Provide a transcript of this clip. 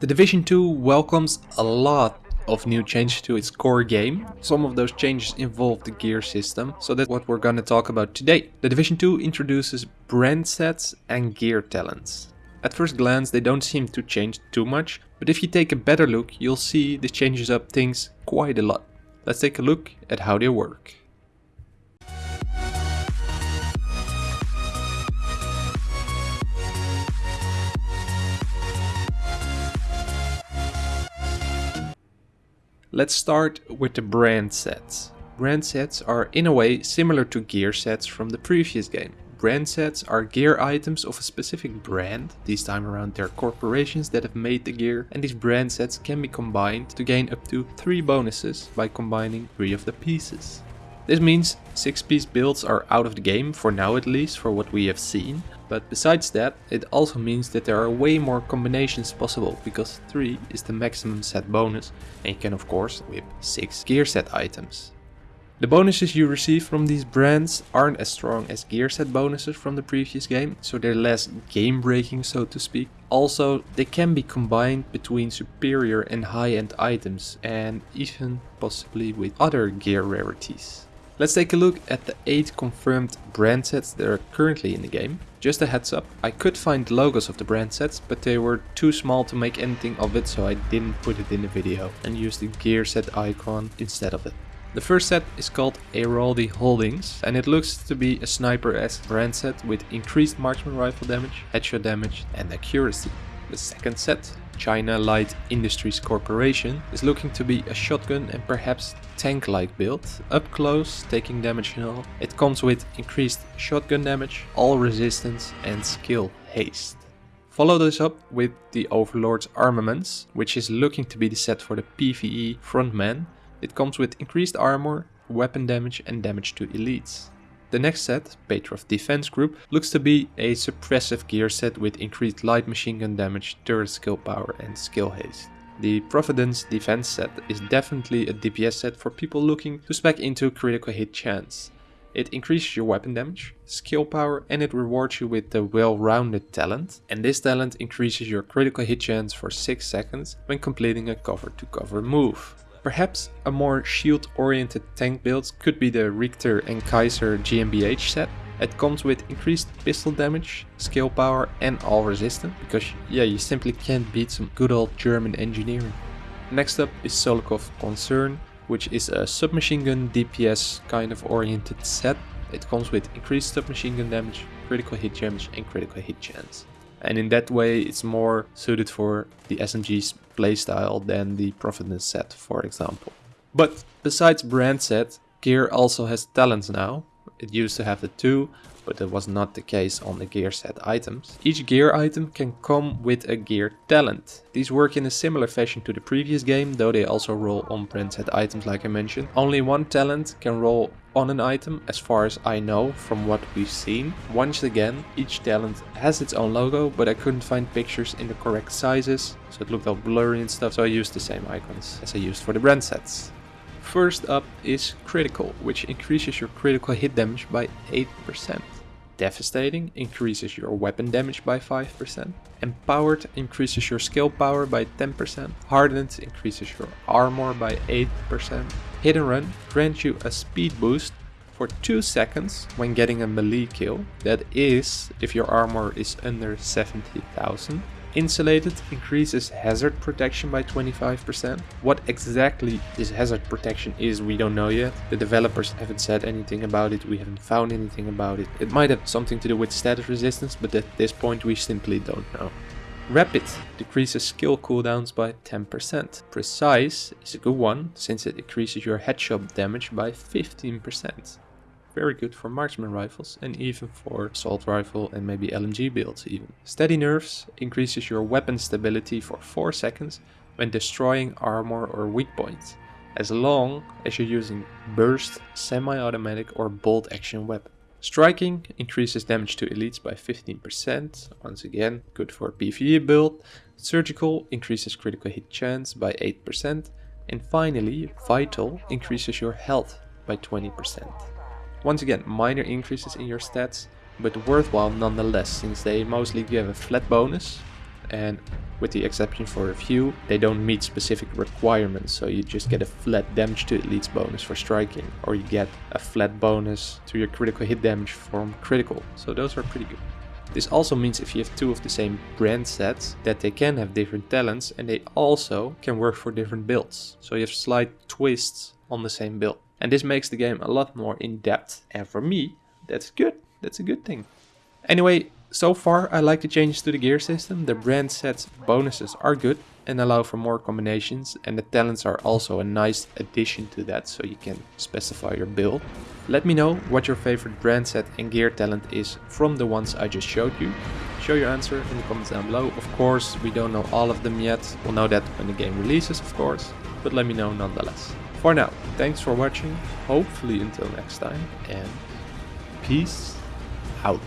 The Division 2 welcomes a lot of new changes to its core game. Some of those changes involve the gear system, so that's what we're gonna talk about today. The Division 2 introduces brand sets and gear talents. At first glance they don't seem to change too much, but if you take a better look you'll see this changes up things quite a lot. Let's take a look at how they work. Let's start with the brand sets. Brand sets are in a way similar to gear sets from the previous game. Brand sets are gear items of a specific brand, this time around they're corporations that have made the gear, and these brand sets can be combined to gain up to 3 bonuses by combining 3 of the pieces. This means 6 piece builds are out of the game, for now at least, for what we have seen, but besides that, it also means that there are way more combinations possible, because 3 is the maximum set bonus, and you can of course whip 6 gear set items. The bonuses you receive from these brands aren't as strong as gear set bonuses from the previous game, so they're less game breaking so to speak. Also, they can be combined between superior and high-end items and even possibly with other gear rarities. Let's take a look at the 8 confirmed brand sets that are currently in the game. Just a heads up, I could find logos of the brand sets, but they were too small to make anything of it so I didn't put it in the video and used the gear set icon instead of it. The first set is called Airaldi Holdings and it looks to be a sniper-esque brand set with increased marksman rifle damage, headshot damage and accuracy. The second set China Light Industries Corporation is looking to be a shotgun and perhaps tank-like build, up close, taking damage and all. It comes with increased shotgun damage, all resistance and skill haste. Follow this up with the Overlord's Armaments, which is looking to be the set for the PvE frontman. It comes with increased armor, weapon damage and damage to elites. The next set, Petrov Defense Group, looks to be a suppressive gear set with increased light machine gun damage, turret skill power and skill haste. The Providence Defense set is definitely a DPS set for people looking to spec into critical hit chance. It increases your weapon damage, skill power and it rewards you with the well-rounded talent. And this talent increases your critical hit chance for 6 seconds when completing a cover to cover move. Perhaps a more shield-oriented tank build could be the Richter and Kaiser GmbH set. It comes with increased pistol damage, skill power and all resistance, because yeah, you simply can't beat some good old German engineering. Next up is Sokolov Concern, which is a submachine gun DPS kind of oriented set. It comes with increased submachine gun damage, critical hit damage and critical hit chance. And in that way it's more suited for the SMG's playstyle than the Providence set, for example. But besides brand set, gear also has talents now. It used to have the two, but that was not the case on the gear set items. Each gear item can come with a gear talent. These work in a similar fashion to the previous game, though they also roll on brand set items like I mentioned. Only one talent can roll on an item, as far as I know from what we've seen. Once again, each talent has its own logo, but I couldn't find pictures in the correct sizes, so it looked all blurry and stuff, so I used the same icons as I used for the brand sets. First up is Critical, which increases your critical hit damage by 8%. Devastating increases your weapon damage by 5%. Empowered increases your skill power by 10%. Hardened increases your armor by 8%. Hit and Run grants you a speed boost for 2 seconds when getting a melee kill. That is if your armor is under 70,000. Insulated increases hazard protection by 25%. What exactly this hazard protection is we don't know yet. The developers haven't said anything about it, we haven't found anything about it. It might have something to do with status resistance, but at this point we simply don't know. Rapid decreases skill cooldowns by 10%. Precise is a good one, since it increases your headshot damage by 15% very good for marksman rifles and even for assault rifle and maybe LMG builds even. Steady Nerves increases your weapon stability for 4 seconds when destroying armor or weak points, as long as you're using burst, semi-automatic or bolt action weapon. Striking increases damage to elites by 15%, once again good for PvE build. Surgical increases critical hit chance by 8%. And finally, Vital increases your health by 20%. Once again, minor increases in your stats, but worthwhile nonetheless, since they mostly give a flat bonus, and with the exception for a few, they don't meet specific requirements, so you just get a flat damage to elites bonus for striking, or you get a flat bonus to your critical hit damage from critical, so those are pretty good. This also means if you have two of the same brand sets, that they can have different talents and they also can work for different builds. So you have slight twists on the same build. And this makes the game a lot more in-depth, and for me, that's good. That's a good thing. Anyway, so far I like the changes to the gear system, the brand sets bonuses are good and allow for more combinations and the talents are also a nice addition to that so you can specify your build. Let me know what your favorite brand set and gear talent is from the ones I just showed you. Show your answer in the comments down below. Of course, we don't know all of them yet. We'll know that when the game releases, of course, but let me know nonetheless. For now, thanks for watching, hopefully until next time, and peace out.